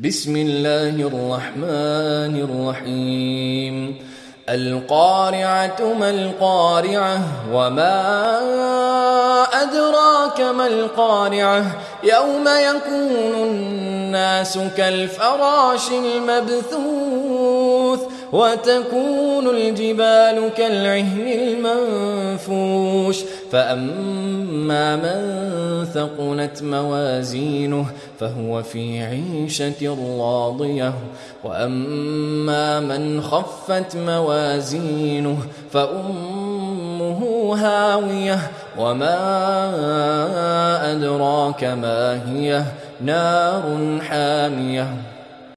بسم الله الرحمن الرحيم. القارعة ما القارعة وما أدراك ما القارعة؟ يوم يكون الناس كالفراش المبثوث وتكون الجبال كالعهن المنفوش. فأما من ثقلت موازينه فهو في عيشة راضية وأما من خفت موازينه فأمه هاوية وما أدراك ما هي نار حامية